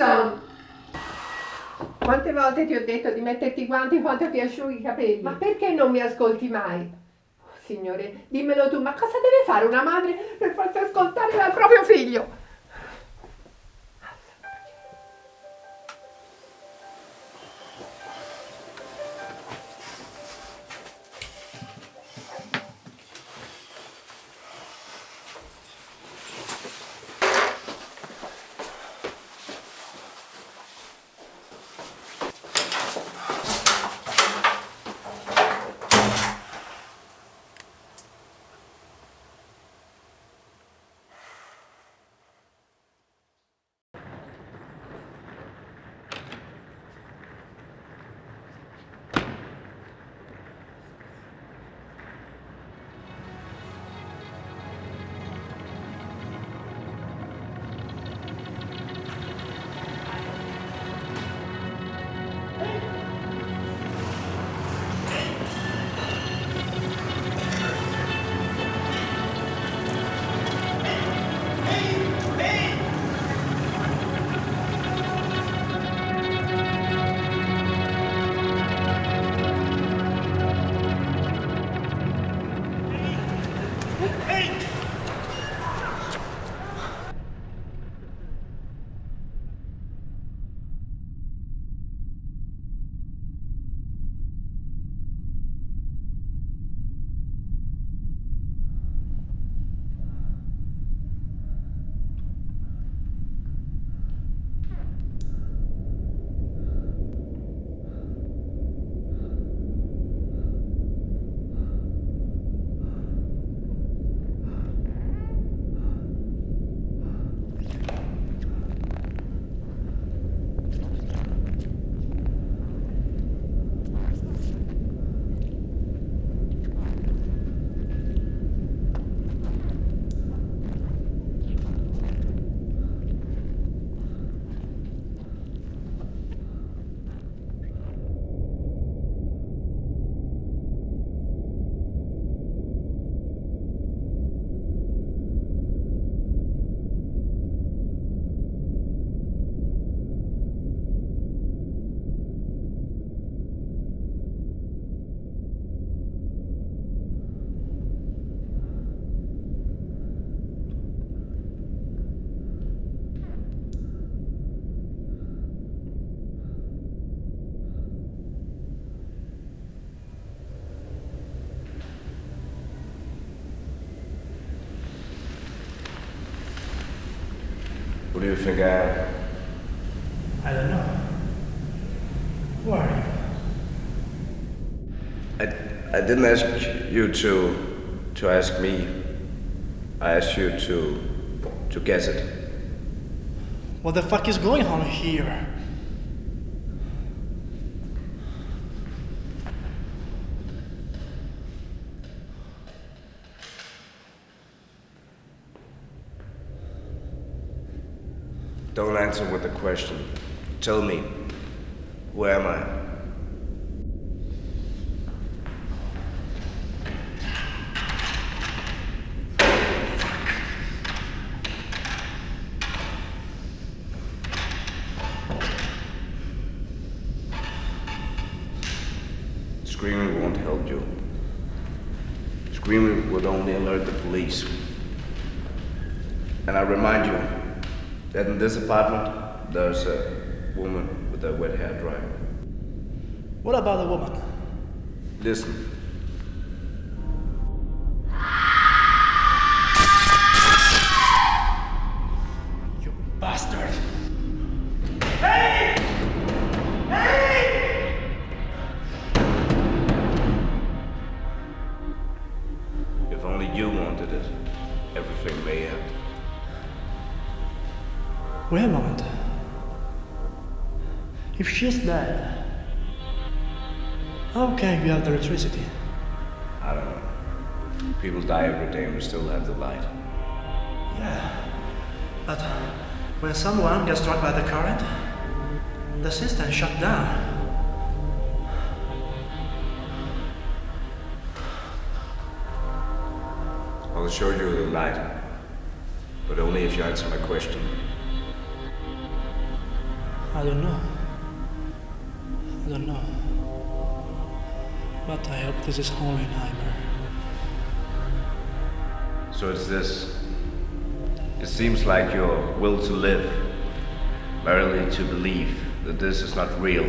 Alison! Quante volte ti ho detto di metterti i guanti quando ti asciughi i capelli? Ma perché non mi ascolti mai? Signore, dimmelo tu, ma cosa deve fare una madre per farti ascoltare dal proprio figlio? Who do you think I am? I don't know. Who are you? I, I didn't ask you to to ask me. I asked you to to guess it. What the fuck is going on here? Don't answer with a question. Tell me, who am I? Screaming won't help you. Screaming would only alert the police. And I remind you that in this apartment, there's a woman with a wet hair dryer. What about the woman? Listen. Wait a moment. If she's dead, how can we have the electricity? I don't know. People die every day and we still have the light. Yeah, but when someone gets struck by the current, the system shut down. I'll show you the light. But only if you answer my question. I don't know. I don't know. But I hope this is only a nightmare. So it's this. It seems like your will to live, merely to believe that this is not real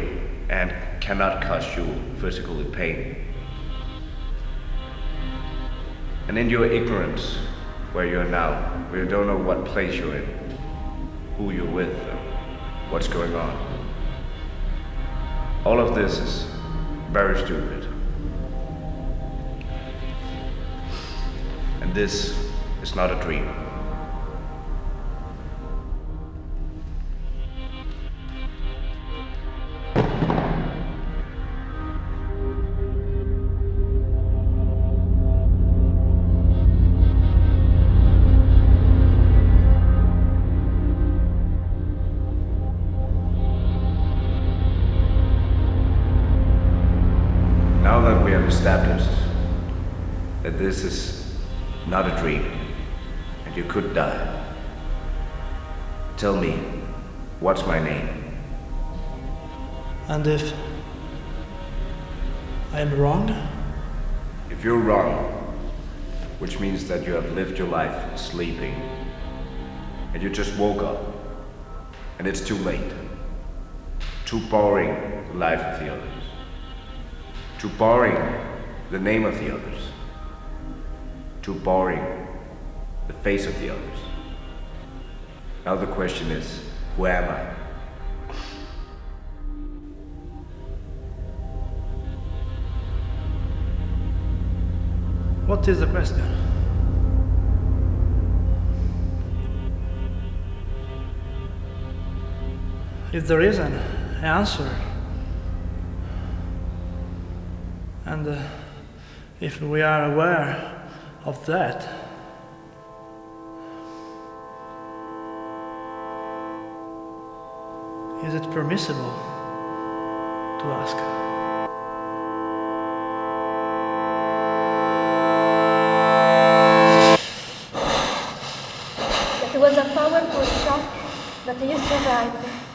and cannot cause you physical pain. And in your ignorance, where you are now, where you don't know what place you're in, who you're with, what's going on. All of this is very stupid. And this is not a dream. This is not a dream and you could die, tell me, what's my name? And if I am wrong, If you're wrong, which means that you have lived your life sleeping, and you just woke up, and it's too late, too boring the life of the others, too boring the name of the others, too boring the face of the others. Now the question is, who am I? what is the question? If there is an answer, and uh, if we are aware of that, is it permissible to ask? That was a powerful shock, but you survived.